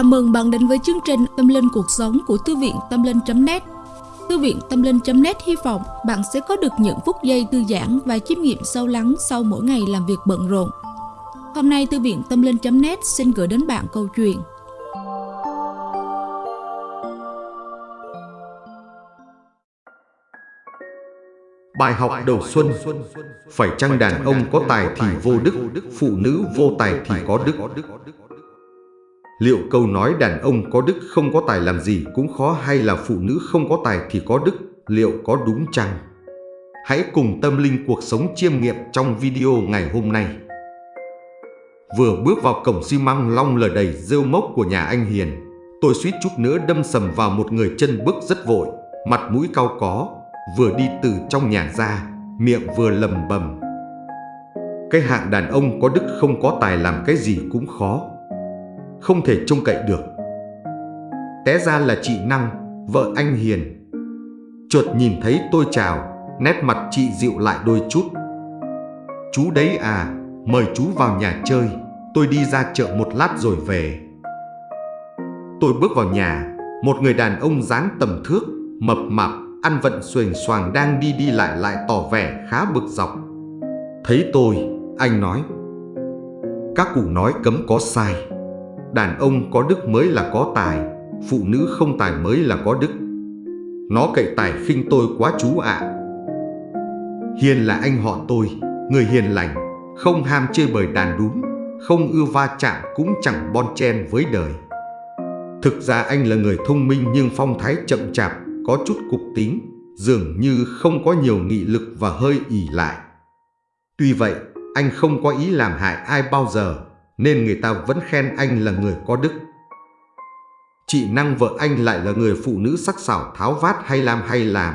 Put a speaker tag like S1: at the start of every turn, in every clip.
S1: Chào mừng bạn đến với chương trình Tâm Linh Cuộc Sống của Thư viện Tâm Linh.net Thư viện Tâm Linh.net hy vọng bạn sẽ có được những phút giây thư giãn và chiêm nghiệm sâu lắng sau mỗi ngày làm việc bận rộn. Hôm nay, Thư viện Tâm Linh.net xin gửi đến bạn câu chuyện.
S2: Bài học đầu xuân. Phải chăng đàn ông có tài thì vô đức, Phụ nữ vô tài thì có đức? Liệu câu nói đàn ông có đức không có tài làm gì cũng khó hay là phụ nữ không có tài thì có đức liệu có đúng chăng? Hãy cùng tâm linh cuộc sống chiêm nghiệm trong video ngày hôm nay. Vừa bước vào cổng xi măng long lờ đầy rêu mốc của nhà anh Hiền, tôi suýt chút nữa đâm sầm vào một người chân bước rất vội, mặt mũi cao có, vừa đi từ trong nhà ra, miệng vừa lầm bầm. Cái hạng đàn ông có đức không có tài làm cái gì cũng khó không thể trông cậy được. Té ra là chị Năng, vợ anh Hiền. Chuột nhìn thấy tôi chào, nét mặt chị dịu lại đôi chút. Chú đấy à, mời chú vào nhà chơi, tôi đi ra chợ một lát rồi về. Tôi bước vào nhà, một người đàn ông dáng tầm thước, mập mạp, ăn vận xuềnh xoàng đang đi đi lại lại tỏ vẻ khá bực dọc. Thấy tôi, anh nói, các cụ nói cấm có sai. Đàn ông có đức mới là có tài, Phụ nữ không tài mới là có đức. Nó cậy tài khinh tôi quá chú ạ. Hiền là anh họ tôi, Người hiền lành, Không ham chơi bời đàn đúng Không ưa va chạm cũng chẳng bon chen với đời. Thực ra anh là người thông minh Nhưng phong thái chậm chạp, Có chút cục tính, Dường như không có nhiều nghị lực và hơi ỉ lại. Tuy vậy, anh không có ý làm hại ai bao giờ nên người ta vẫn khen anh là người có đức. Chị Năng vợ anh lại là người phụ nữ sắc sảo tháo vát hay làm hay làm.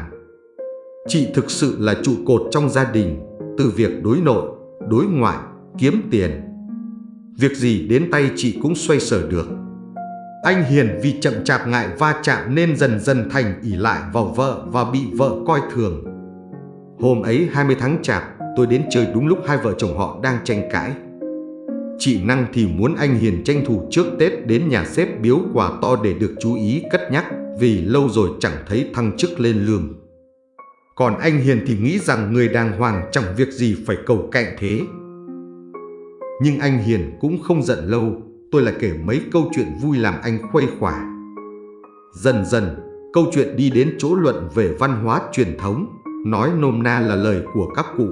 S2: Chị thực sự là trụ cột trong gia đình, từ việc đối nội, đối ngoại, kiếm tiền. Việc gì đến tay chị cũng xoay sở được. Anh Hiền vì chậm chạp ngại va chạm nên dần dần thành ỉ lại vào vợ và bị vợ coi thường. Hôm ấy 20 tháng chạp, tôi đến chơi đúng lúc hai vợ chồng họ đang tranh cãi. Chị Năng thì muốn anh Hiền tranh thủ trước Tết đến nhà xếp biếu quà to để được chú ý cất nhắc vì lâu rồi chẳng thấy thăng chức lên lương. Còn anh Hiền thì nghĩ rằng người đàng hoàng chẳng việc gì phải cầu cạnh thế. Nhưng anh Hiền cũng không giận lâu, tôi lại kể mấy câu chuyện vui làm anh khuây khỏa. Dần dần, câu chuyện đi đến chỗ luận về văn hóa truyền thống, nói nôm na là lời của các cụ.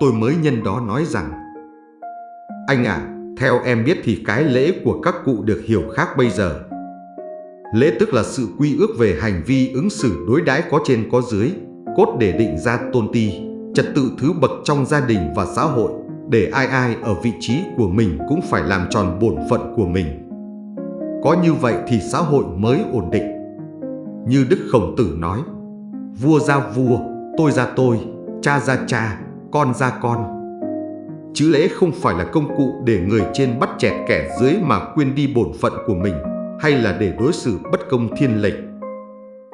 S2: Tôi mới nhân đó nói rằng anh à, theo em biết thì cái lễ của các cụ được hiểu khác bây giờ. Lễ tức là sự quy ước về hành vi ứng xử đối đãi có trên có dưới, cốt để định ra tôn ti, trật tự thứ bậc trong gia đình và xã hội, để ai ai ở vị trí của mình cũng phải làm tròn bổn phận của mình. Có như vậy thì xã hội mới ổn định. Như Đức Khổng Tử nói, vua ra vua, tôi ra tôi, cha ra cha, con ra con chứ lễ không phải là công cụ để người trên bắt chẹt kẻ dưới mà quên đi bổn phận của mình hay là để đối xử bất công thiên lệch.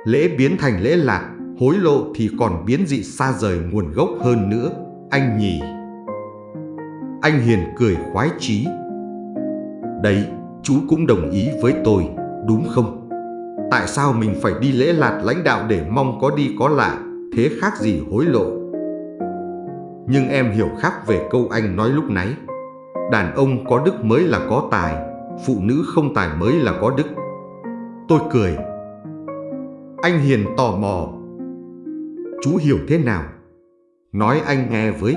S2: Lễ biến thành lễ lạc, hối lộ thì còn biến dị xa rời nguồn gốc hơn nữa, anh nhỉ. Anh Hiền cười khoái chí. Đấy, chú cũng đồng ý với tôi, đúng không? Tại sao mình phải đi lễ lạt lãnh đạo để mong có đi có lại, thế khác gì hối lộ? Nhưng em hiểu khác về câu anh nói lúc nãy. Đàn ông có đức mới là có tài, Phụ nữ không tài mới là có đức. Tôi cười. Anh Hiền tò mò. Chú hiểu thế nào? Nói anh nghe với.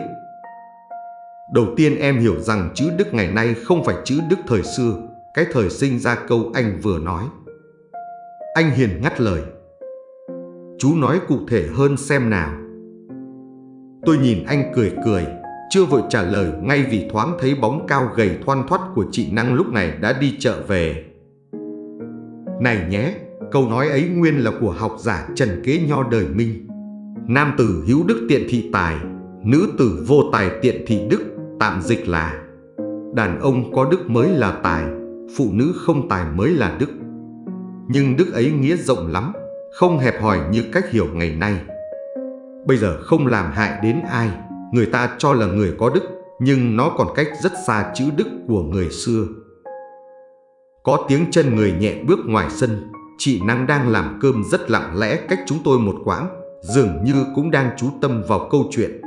S2: Đầu tiên em hiểu rằng chữ đức ngày nay không phải chữ đức thời xưa, Cái thời sinh ra câu anh vừa nói. Anh Hiền ngắt lời. Chú nói cụ thể hơn xem nào. Tôi nhìn anh cười cười, chưa vội trả lời ngay vì thoáng thấy bóng cao gầy thoăn thoắt của chị Năng lúc này đã đi chợ về. Này nhé, câu nói ấy nguyên là của học giả Trần Kế Nho đời Minh. Nam tử hữu đức tiện thị tài, nữ tử vô tài tiện thị đức, tạm dịch là Đàn ông có đức mới là tài, phụ nữ không tài mới là đức. Nhưng đức ấy nghĩa rộng lắm, không hẹp hòi như cách hiểu ngày nay. Bây giờ không làm hại đến ai Người ta cho là người có đức Nhưng nó còn cách rất xa chữ đức của người xưa Có tiếng chân người nhẹ bước ngoài sân, chị Năng đang làm cơm rất lặng lẽ cách chúng tôi một quãng, dường như cũng đang chú tâm vào câu chuyện.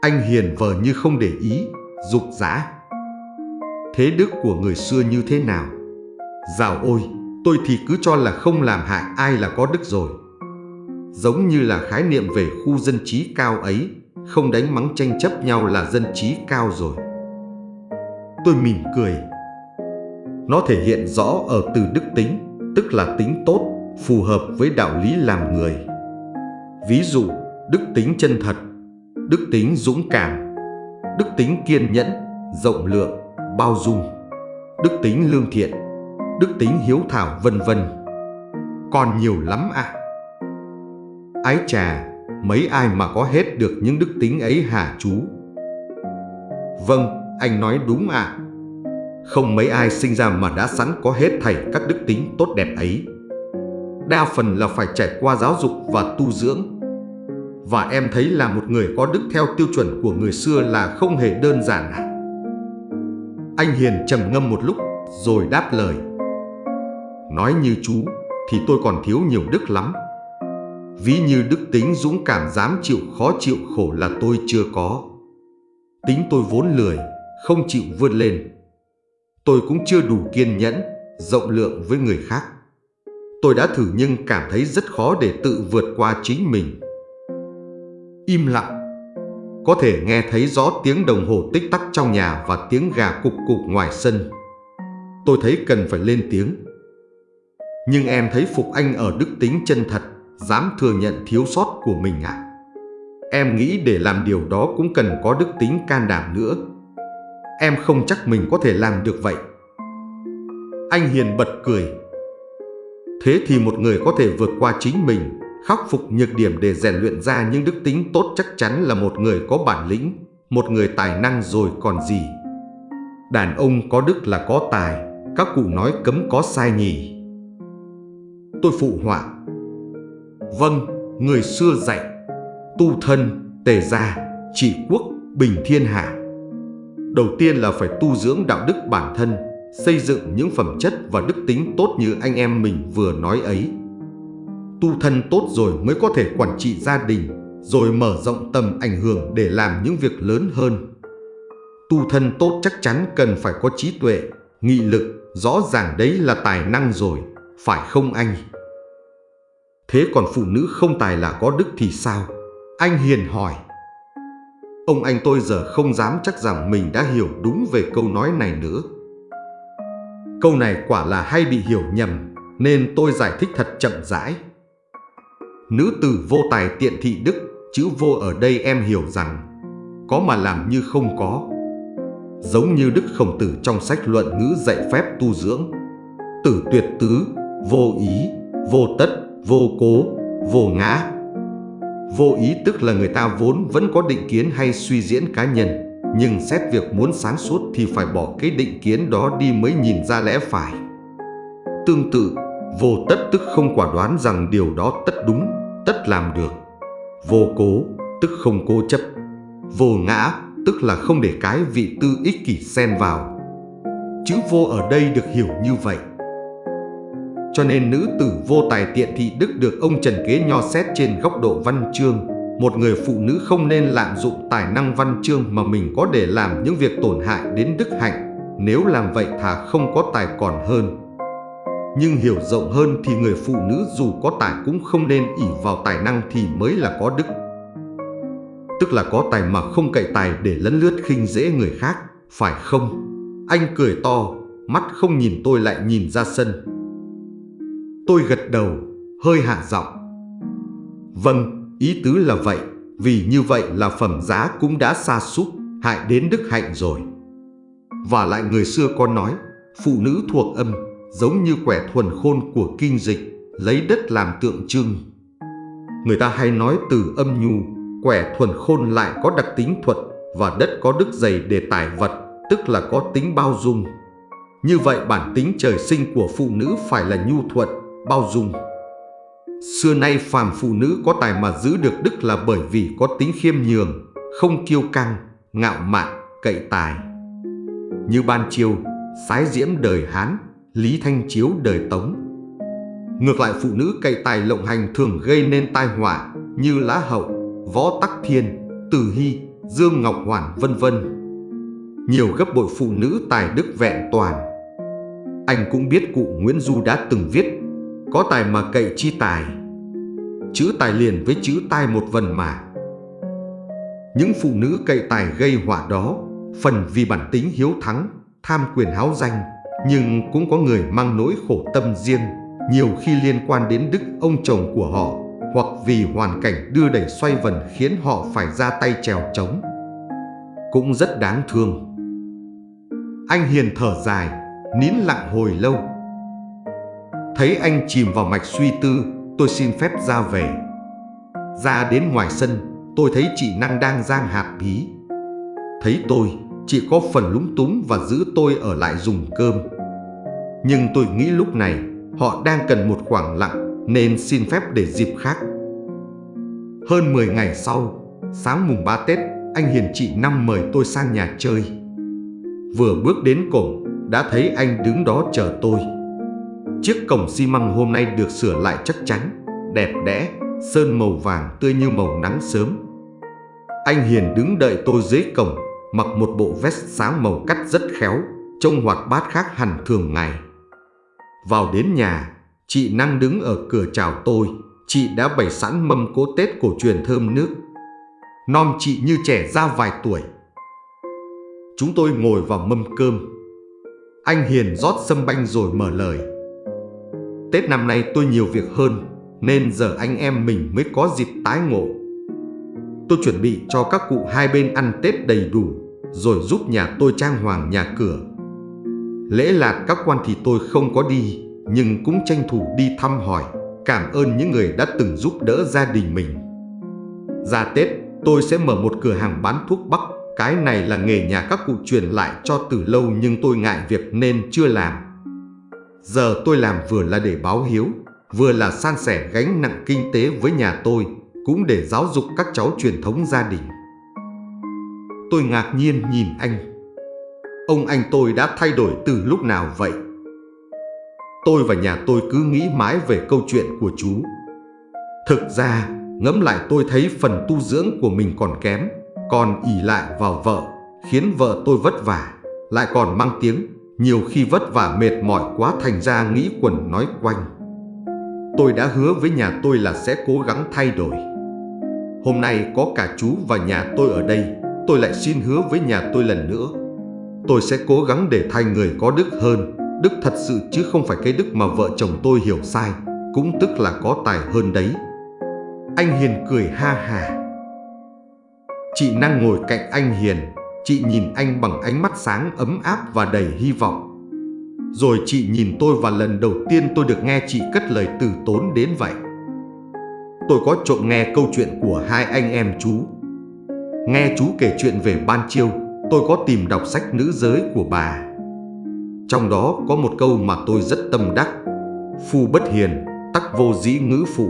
S2: Anh Hiền vờ như không để ý, dục dã. Thế đức của người xưa như thế nào? Dạo ôi, tôi thì cứ cho là không làm hại ai là có đức rồi. Giống như là khái niệm về khu dân trí cao ấy, không đánh mắng tranh chấp nhau là dân trí cao rồi. Tôi mỉm cười. Nó thể hiện rõ ở từ đức tính, tức là tính tốt, phù hợp với đạo lý làm người. Ví dụ, đức tính chân thật, đức tính dũng cảm, đức tính kiên nhẫn, rộng lượng, bao dung, đức tính lương thiện, đức tính hiếu thảo vân vân. Còn nhiều lắm ạ. À. Ái trà, mấy ai mà có hết được những đức tính ấy hả chú? Vâng, anh nói đúng ạ. À. Không mấy ai sinh ra mà đã sẵn có hết thảy các đức tính tốt đẹp ấy. Đa phần là phải trải qua giáo dục và tu dưỡng. Và em thấy là một người có đức theo tiêu chuẩn của người xưa là không hề đơn giản à? Anh Hiền trầm ngâm một lúc rồi đáp lời. Nói như chú thì tôi còn thiếu nhiều đức lắm. Ví như đức tính dũng cảm dám chịu khó chịu khổ là tôi chưa có. Tính tôi vốn lười, không chịu vươn lên. Tôi cũng chưa đủ kiên nhẫn, rộng lượng với người khác. Tôi đã thử nhưng cảm thấy rất khó để tự vượt qua chính mình. Im lặng. Có thể nghe thấy rõ tiếng đồng hồ tích tắc trong nhà và tiếng gà cục cục ngoài sân. Tôi thấy cần phải lên tiếng. Nhưng em thấy Phục Anh ở đức tính chân thật, dám thừa nhận thiếu sót của mình à? Em nghĩ để làm điều đó cũng cần có đức tính can đảm nữa. Em không chắc mình có thể làm được vậy. Anh Hiền bật cười. Thế thì một người có thể vượt qua chính mình, khắc phục nhược điểm để rèn luyện ra những đức tính tốt chắc chắn là một người có bản lĩnh, một người tài năng rồi còn gì. Đàn ông có đức là có tài, các cụ nói cấm có sai nhỉ. Tôi phụ họa. Vâng, người xưa dạy, tu thân, tề gia, trị quốc, bình thiên hạ. Đầu tiên là phải tu dưỡng đạo đức bản thân, xây dựng những phẩm chất và đức tính tốt như anh em mình vừa nói ấy. Tu thân tốt rồi mới có thể quản trị gia đình, rồi mở rộng tầm ảnh hưởng để làm những việc lớn hơn. Tu thân tốt chắc chắn cần phải có trí tuệ, nghị lực, rõ ràng đấy là tài năng rồi, phải không anh? Thế còn phụ nữ không tài là có đức thì sao? Anh Hiền hỏi. Ông anh tôi giờ không dám chắc rằng mình đã hiểu đúng về câu nói này nữa. Câu này quả là hay bị hiểu nhầm, nên tôi giải thích thật chậm rãi. Nữ tử vô tài tiện thị đức, chữ vô ở đây em hiểu rằng có mà làm như không có. Giống như Đức Khổng Tử trong sách luận ngữ dạy phép tu dưỡng. Tử tuyệt tứ, vô ý, vô tất, vô cố, vô ngã. Vô ý tức là người ta vốn vẫn có định kiến hay suy diễn cá nhân, nhưng xét việc muốn sáng suốt thì phải bỏ cái định kiến đó đi mới nhìn ra lẽ phải. Tương tự, vô tất tức không quả đoán rằng điều đó tất đúng, tất làm được. Vô cố tức không cố chấp. Vô ngã tức là không để cái vị tư ích kỷ xen vào. Chữ vô ở đây được hiểu như vậy. Cho nên nữ tử vô tài tiện thị đức được ông Trần Kế nho xét trên góc độ văn chương. Một người phụ nữ không nên lạm dụng tài năng văn chương mà mình có để làm những việc tổn hại đến đức hạnh. Nếu làm vậy thà không có tài còn hơn. Nhưng hiểu rộng hơn thì người phụ nữ dù có tài cũng không nên ỷ vào tài năng thì mới là có đức. Tức là có tài mà không cậy tài để lấn lướt khinh dễ người khác, phải không? Anh cười to, mắt không nhìn tôi lại nhìn ra sân. Tôi gật đầu, hơi hạ giọng. Vâng, ý tứ là vậy, vì như vậy là phẩm giá cũng đã xa sút hại đến đức hạnh rồi. Và lại người xưa có nói, phụ nữ thuộc âm, giống như quẻ thuần khôn của kinh dịch, lấy đất làm tượng trưng. Người ta hay nói từ âm nhu, quẻ thuần khôn lại có đặc tính thuật và đất có đức dày để tải vật, tức là có tính bao dung. Như vậy bản tính trời sinh của phụ nữ phải là nhu thuận, bao dung. Xưa nay phàm phụ nữ có tài mà giữ được đức là bởi vì có tính khiêm nhường, không kiêu căng, ngạo mạn, cậy tài. Như ban chiêu, sái diễm đời Hán, Lý Thanh Chiếu đời Tống. Ngược lại phụ nữ cậy tài lộng hành thường gây nên tai họa như Lá Hậu, Võ Tắc Thiên, Từ Hy, Dương Ngọc Hoàn vân vân. Nhiều gấp bội phụ nữ tài đức vẹn toàn. Anh cũng biết cụ Nguyễn Du đã từng viết có tài mà cậy chi tài, Chữ tài liền với chữ tai một vần mà. Những phụ nữ cậy tài gây họa đó, Phần vì bản tính hiếu thắng, Tham quyền háo danh, Nhưng cũng có người mang nỗi khổ tâm riêng. Nhiều khi liên quan đến đức ông chồng của họ, Hoặc vì hoàn cảnh đưa đẩy xoay vần Khiến họ phải ra tay trèo trống. Cũng rất đáng thương. Anh Hiền thở dài, nín lặng hồi lâu. Thấy anh chìm vào mạch suy tư, tôi xin phép ra về. Ra đến ngoài sân, tôi thấy chị Năng đang giang hạt bí. Thấy tôi, chị có phần lúng túng và giữ tôi ở lại dùng cơm. Nhưng tôi nghĩ lúc này họ đang cần một khoảng lặng nên xin phép để dịp khác. Hơn 10 ngày sau, sáng mùng 3 Tết, anh Hiền chị Năm mời tôi sang nhà chơi. Vừa bước đến cổng, đã thấy anh đứng đó chờ tôi. Chiếc cổng xi măng hôm nay được sửa lại chắc chắn, đẹp đẽ, sơn màu vàng tươi như màu nắng sớm. Anh Hiền đứng đợi tôi dưới cổng, mặc một bộ vest sáng màu cắt rất khéo, trông hoạt bát khác hẳn thường ngày. Vào đến nhà, chị Năng đứng ở cửa chào tôi, chị đã bày sẵn mâm cỗ Tết cổ truyền thơm nước. Non chị như trẻ ra vài tuổi. Chúng tôi ngồi vào mâm cơm, anh Hiền rót sâm banh rồi mở lời Tết năm nay tôi nhiều việc hơn, Nên giờ anh em mình mới có dịp tái ngộ. Tôi chuẩn bị cho các cụ hai bên ăn Tết đầy đủ, Rồi giúp nhà tôi trang hoàng nhà cửa. Lễ lạt các quan thì tôi không có đi, Nhưng cũng tranh thủ đi thăm hỏi, Cảm ơn những người đã từng giúp đỡ gia đình mình. Ra Tết, tôi sẽ mở một cửa hàng bán thuốc bắc. Cái này là nghề nhà các cụ truyền lại cho từ lâu nhưng tôi ngại việc nên chưa làm. Giờ tôi làm vừa là để báo hiếu, vừa là san sẻ gánh nặng kinh tế với nhà tôi, cũng để giáo dục các cháu truyền thống gia đình. Tôi ngạc nhiên nhìn anh. Ông anh tôi đã thay đổi từ lúc nào vậy? Tôi và nhà tôi cứ nghĩ mãi về câu chuyện của chú. Thực ra, ngẫm lại tôi thấy phần tu dưỡng của mình còn kém còn ỉ lại vào vợ, khiến vợ tôi vất vả, lại còn mang tiếng, nhiều khi vất vả mệt mỏi quá thành ra nghĩ quần nói quanh. Tôi đã hứa với nhà tôi là sẽ cố gắng thay đổi. Hôm nay có cả chú và nhà tôi ở đây, tôi lại xin hứa với nhà tôi lần nữa. Tôi sẽ cố gắng để thay người có đức hơn, đức thật sự chứ không phải cái đức mà vợ chồng tôi hiểu sai, cũng tức là có tài hơn đấy. Anh Hiền cười ha hà. Chị năng ngồi cạnh anh Hiền, chị nhìn anh bằng ánh mắt sáng ấm áp và đầy hy vọng. Rồi chị nhìn tôi và lần đầu tiên tôi được nghe chị cất lời từ tốn đến vậy. Tôi có trộm nghe câu chuyện của hai anh em chú. Nghe chú kể chuyện về ban chiêu, tôi có tìm đọc sách nữ giới của bà. Trong đó có một câu mà tôi rất tâm đắc. Phu bất hiền, tắc vô dĩ ngữ phụ.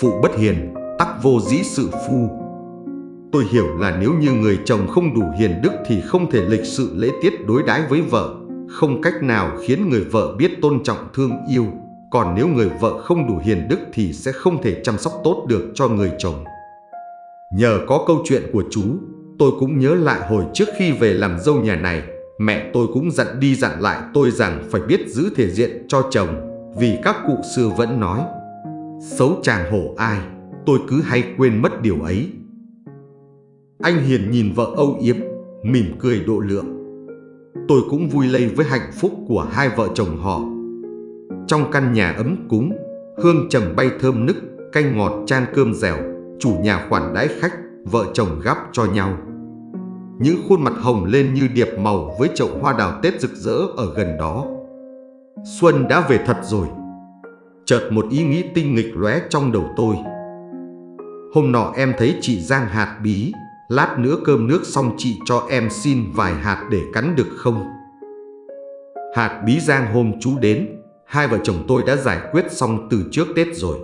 S2: Phụ bất hiền, tắc vô dĩ sự phu. Tôi hiểu là nếu như người chồng không đủ hiền đức thì không thể lịch sự lễ tiết đối đãi với vợ, không cách nào khiến người vợ biết tôn trọng thương yêu. Còn nếu người vợ không đủ hiền đức thì sẽ không thể chăm sóc tốt được cho người chồng. Nhờ có câu chuyện của chú, tôi cũng nhớ lại hồi trước khi về làm dâu nhà này, mẹ tôi cũng dặn đi dặn lại tôi rằng phải biết giữ thể diện cho chồng, vì các cụ xưa vẫn nói, xấu chàng hổ ai, tôi cứ hay quên mất điều ấy. Anh Hiền nhìn vợ âu yếm, mỉm cười độ lượng. Tôi cũng vui lây với hạnh phúc của hai vợ chồng họ. Trong căn nhà ấm cúng, hương trầm bay thơm nức, canh ngọt chan cơm dẻo, chủ nhà khoản đãi khách, vợ chồng gắp cho nhau. Những khuôn mặt hồng lên như điệp màu với chậu hoa đào Tết rực rỡ ở gần đó. Xuân đã về thật rồi. Chợt một ý nghĩ tinh nghịch lóe trong đầu tôi. Hôm nọ em thấy chị Giang hạt bí Lát nữa cơm nước xong chị cho em xin vài hạt để cắn được không? Hạt bí giang hôm chú đến, hai vợ chồng tôi đã giải quyết xong từ trước Tết rồi.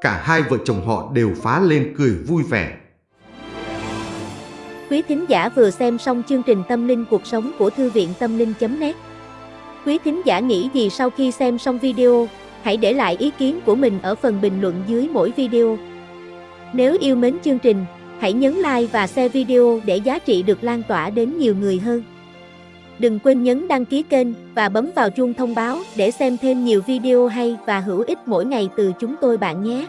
S2: Cả hai vợ chồng họ đều phá lên cười vui vẻ.
S3: Quý thính giả vừa xem xong chương trình Tâm linh cuộc sống của Thư viện Tâm linh.net Quý thính giả nghĩ gì sau khi xem xong video? Hãy để lại ý kiến của mình ở phần bình luận dưới mỗi video. Nếu yêu mến chương trình, hãy nhấn like và share video để giá trị được lan tỏa đến nhiều người hơn. Đừng quên nhấn đăng ký kênh và bấm vào chuông thông báo để xem thêm nhiều video hay và hữu ích mỗi ngày từ chúng tôi bạn nhé.